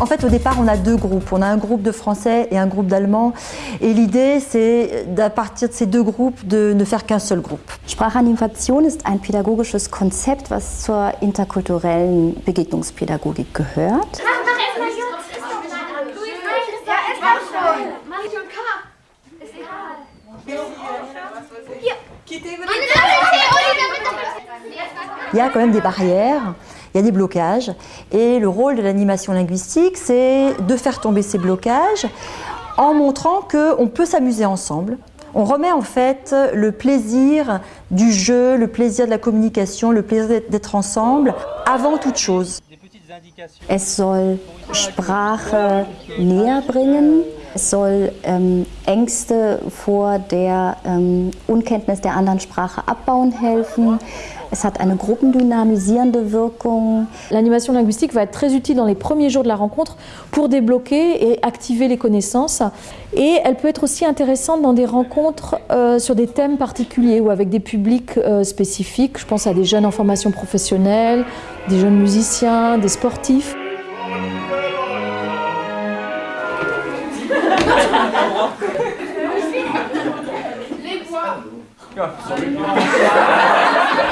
En fait, au départ, on a deux groupes. On a un groupe de français et un groupe d'allemand. Et l'idée, c'est à partir de ces deux groupes, de ne faire qu'un seul groupe. Sprachanimation ist ein pädagogisches Konzept, was zur interkulturellen Begegnungspädagogik gehört. Il y a quand même des barrières, il y a des blocages. Et le rôle de l'animation linguistique, c'est de faire tomber ces blocages en montrant qu'on peut s'amuser ensemble. On remet en fait le plaisir du jeu, le plaisir de la communication, le plaisir d'être ensemble avant toute chose. Es soll Sprache näher bringen? Es soll ähm, Ängste vor der ähm, Unkenntnis der anderen Sprache abbauen helfen. Es hat eine gruppendynamisierende Wirkung. L'animation linguistique va être très utile dans les premiers jours de la rencontre pour débloquer et activer les connaissances. Et elle peut être aussi intéressante dans des rencontres euh, sur des thèmes particuliers ou avec des publics euh, spécifiques. Je pense à des jeunes en formation professionnelle, des jeunes musiciens, des sportifs.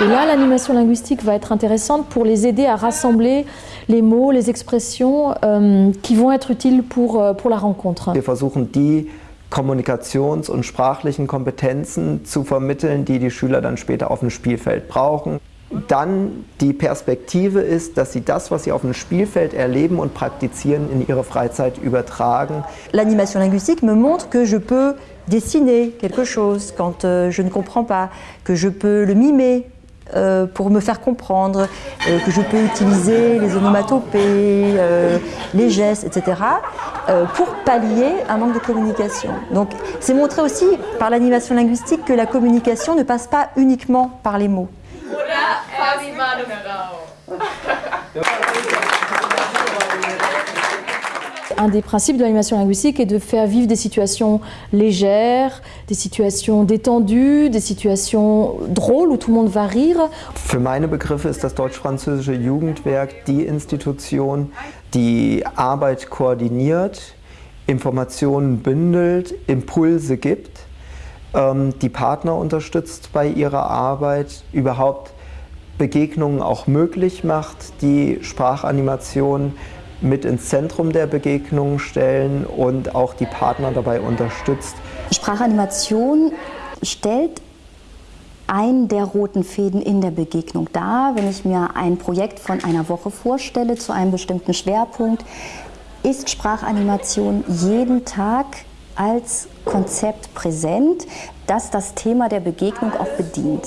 Et là, l'animation linguistique va être intéressante pour les aider à rassembler les mots, les expressions euh, qui vont être utiles pour, euh, pour la rencontre. Wir versuchen die kommunikations- und sprachlichen Kompetenzen zu vermitteln, die die Schüler dann später auf dem Spielfeld brauchen. Dann die Perspektive ist, dass sie das, was sie auf dem Spielfeld erleben und praktizieren, in ihre Freizeit übertragen. L'animation linguistique me montre que je peux dessiner quelque chose quand euh, je ne comprends pas, que je peux le mimer euh, pour me faire comprendre, euh, que je peux utiliser les onomatopées, les gestes, etc. pour pallier un manque de communication. Donc c'est montrer aussi par l'animation linguistique que la communication ne passe pas uniquement par les mots. Un des principes de l'animation linguistique est de faire vivre des situations légères, des situations détendues, des situations drôles où tout le monde va rire. Für meine Begriffe ist das Deutsch-Französische Jugendwerk die Institution, die Arbeit koordiniert, Informationen bündelt, Impulse gibt, ähm, die Partner unterstützt bei ihrer Arbeit, überhaupt Begegnungen auch möglich macht, die Sprachanimation mit ins Zentrum der Begegnungen stellen und auch die Partner dabei unterstützt. Sprachanimation stellt einen der roten Fäden in der Begegnung dar. Wenn ich mir ein Projekt von einer Woche vorstelle zu einem bestimmten Schwerpunkt, ist Sprachanimation jeden Tag als Konzept präsent, das das Thema der Begegnung auch bedient.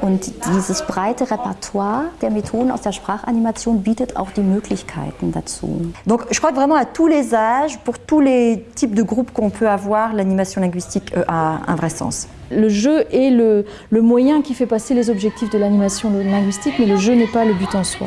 Und dieses breite Repertoire der Methoden aus der Sprachanimation bietet auch die Möglichkeiten dazu. Donc je crois que vraiment à tous les âges, pour tous les types de groupes qu'on peut avoir, l'animation linguistique euh, a un vrai sens. Le jeu est le, le moyen qui fait passer les objectifs de l'animation linguistique, mais le jeu n'est pas le but en soi.